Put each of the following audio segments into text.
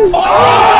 Oh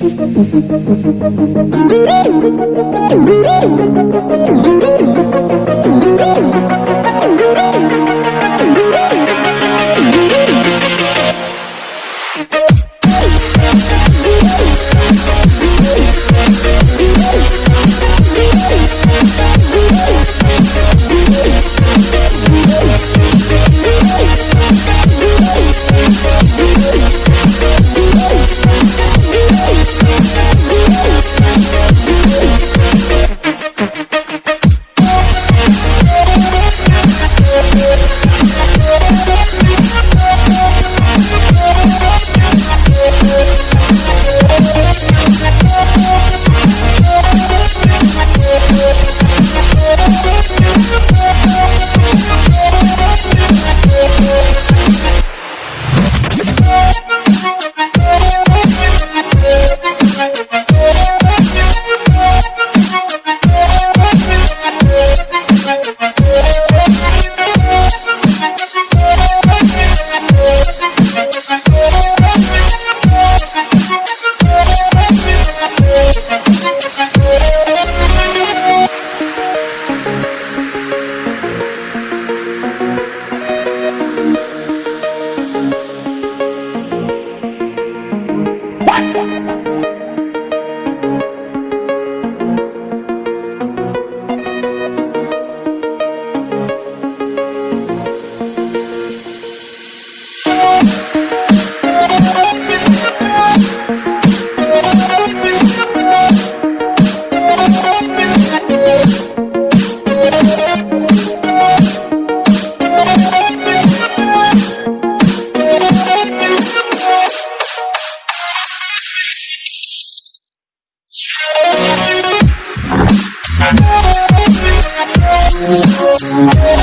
Дурень! Дурень! Дурень! Thank